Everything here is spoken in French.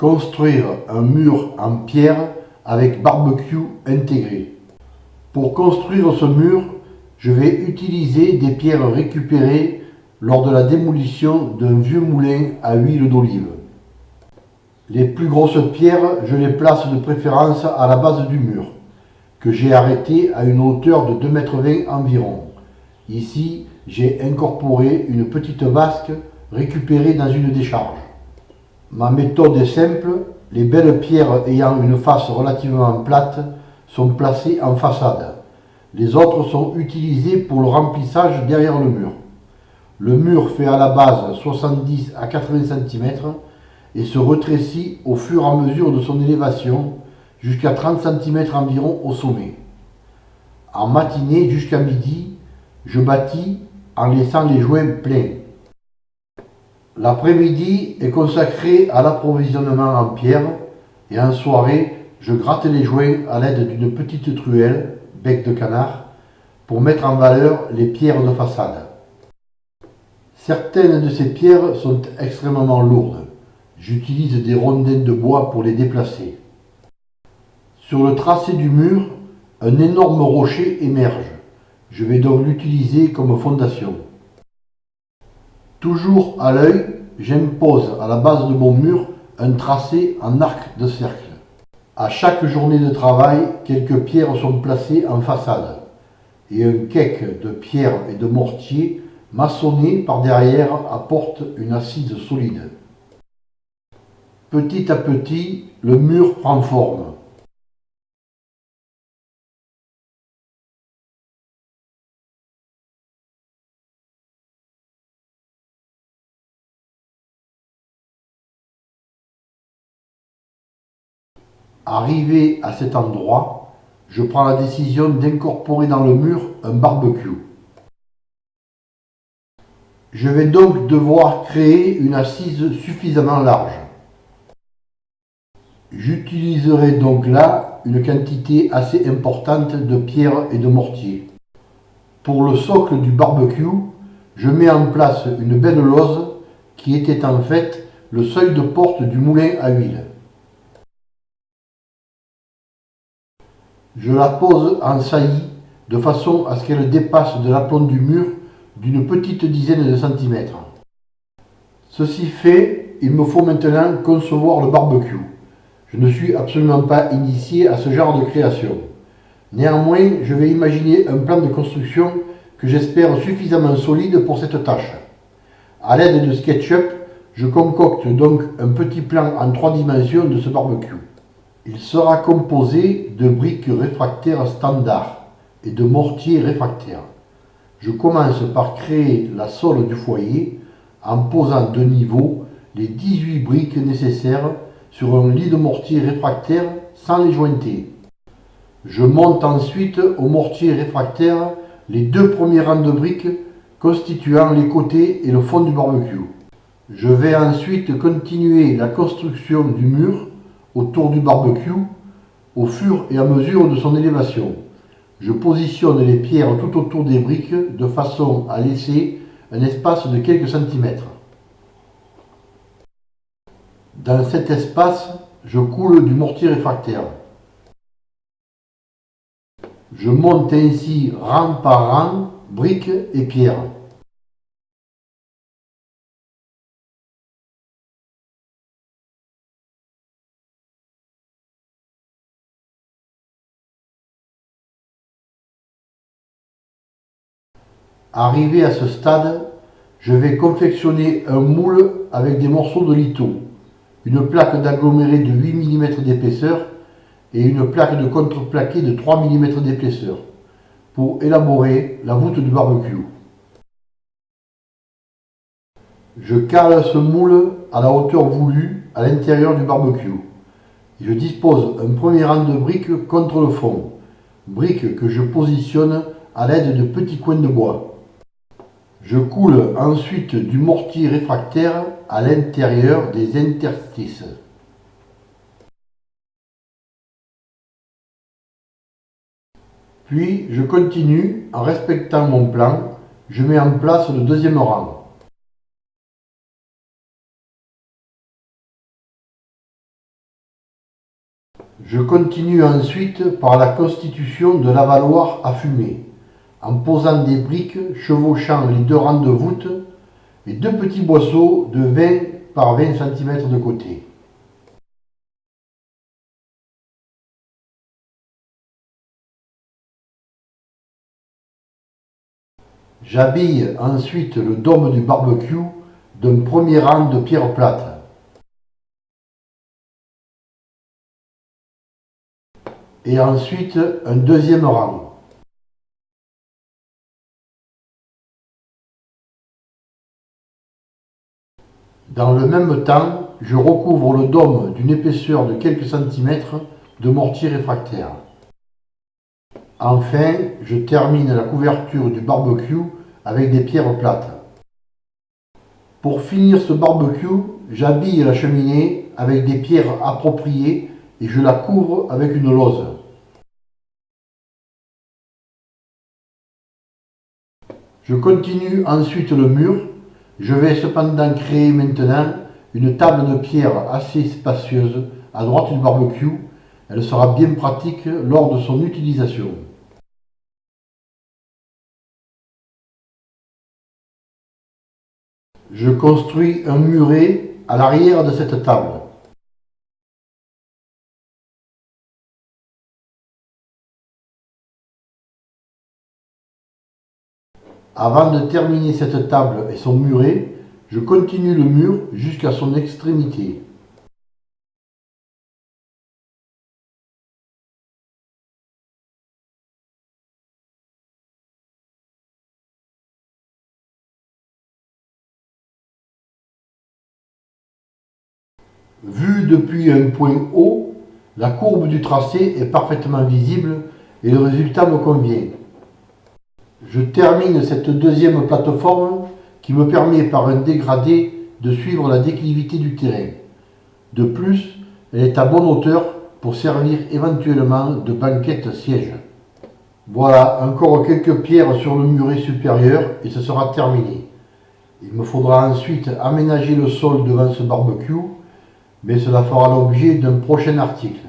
Construire un mur en pierre avec barbecue intégré. Pour construire ce mur, je vais utiliser des pierres récupérées lors de la démolition d'un vieux moulin à huile d'olive. Les plus grosses pierres, je les place de préférence à la base du mur, que j'ai arrêté à une hauteur de 2,20 m environ. Ici, j'ai incorporé une petite vasque récupérée dans une décharge. Ma méthode est simple, les belles pierres ayant une face relativement plate sont placées en façade. Les autres sont utilisées pour le remplissage derrière le mur. Le mur fait à la base 70 à 80 cm et se rétrécit au fur et à mesure de son élévation jusqu'à 30 cm environ au sommet. En matinée jusqu'à midi, je bâtis en laissant les joints pleins. L'après-midi est consacré à l'approvisionnement en pierre et en soirée, je gratte les joints à l'aide d'une petite truelle, bec de canard, pour mettre en valeur les pierres de façade. Certaines de ces pierres sont extrêmement lourdes. J'utilise des rondins de bois pour les déplacer. Sur le tracé du mur, un énorme rocher émerge. Je vais donc l'utiliser comme fondation. Toujours à l'œil, j'impose à la base de mon mur un tracé en arc de cercle. À chaque journée de travail, quelques pierres sont placées en façade et un cake de pierre et de mortier maçonné par derrière apporte une assise solide. Petit à petit, le mur prend forme. Arrivé à cet endroit, je prends la décision d'incorporer dans le mur un barbecue. Je vais donc devoir créer une assise suffisamment large. J'utiliserai donc là une quantité assez importante de pierre et de mortier. Pour le socle du barbecue, je mets en place une belle lose qui était en fait le seuil de porte du moulin à huile. Je la pose en saillie de façon à ce qu'elle dépasse de l'aplomb du mur d'une petite dizaine de centimètres. Ceci fait, il me faut maintenant concevoir le barbecue. Je ne suis absolument pas initié à ce genre de création. Néanmoins, je vais imaginer un plan de construction que j'espère suffisamment solide pour cette tâche. A l'aide de SketchUp, je concocte donc un petit plan en trois dimensions de ce barbecue. Il sera composé de briques réfractaires standards et de mortiers réfractaires. Je commence par créer la sole du foyer en posant de niveau les 18 briques nécessaires sur un lit de mortier réfractaire sans les jointer. Je monte ensuite au mortier réfractaire les deux premiers rangs de briques constituant les côtés et le fond du barbecue. Je vais ensuite continuer la construction du mur autour du barbecue au fur et à mesure de son élévation. Je positionne les pierres tout autour des briques de façon à laisser un espace de quelques centimètres. Dans cet espace, je coule du mortier réfractaire. Je monte ainsi rang par rang, briques et pierres. Arrivé à ce stade, je vais confectionner un moule avec des morceaux de litho une plaque d'aggloméré de 8 mm d'épaisseur et une plaque de contreplaqué de 3 mm d'épaisseur pour élaborer la voûte du barbecue. Je cale ce moule à la hauteur voulue à l'intérieur du barbecue. Je dispose un premier rang de briques contre le fond, briques que je positionne à l'aide de petits coins de bois. Je coule ensuite du mortier réfractaire à l'intérieur des interstices. Puis je continue en respectant mon plan, je mets en place le deuxième rang. Je continue ensuite par la constitution de l'avaloir à fumer, en posant des briques chevauchant les deux rangs de voûte et deux petits boisseaux de 20 par 20 cm de côté. J'habille ensuite le dôme du barbecue d'un premier rang de pierres plates. Et ensuite un deuxième rang. Dans le même temps, je recouvre le dôme d'une épaisseur de quelques centimètres de mortier réfractaire. Enfin, je termine la couverture du barbecue avec des pierres plates. Pour finir ce barbecue, j'habille la cheminée avec des pierres appropriées et je la couvre avec une lose. Je continue ensuite le mur. Je vais cependant créer maintenant une table de pierre assez spacieuse à droite du barbecue. Elle sera bien pratique lors de son utilisation. Je construis un muret à l'arrière de cette table. Avant de terminer cette table et son muret, je continue le mur jusqu'à son extrémité. Vu depuis un point haut, la courbe du tracé est parfaitement visible et le résultat me convient. Je termine cette deuxième plateforme qui me permet par un dégradé de suivre la déclivité du terrain. De plus, elle est à bonne hauteur pour servir éventuellement de banquette siège. Voilà, encore quelques pierres sur le muret supérieur et ce sera terminé. Il me faudra ensuite aménager le sol devant ce barbecue mais cela fera l'objet d'un prochain article.